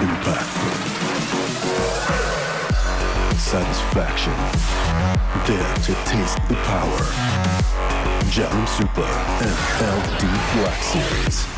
Impactful. Satisfaction. Dare to taste the power. Jam Super and LD Black Series.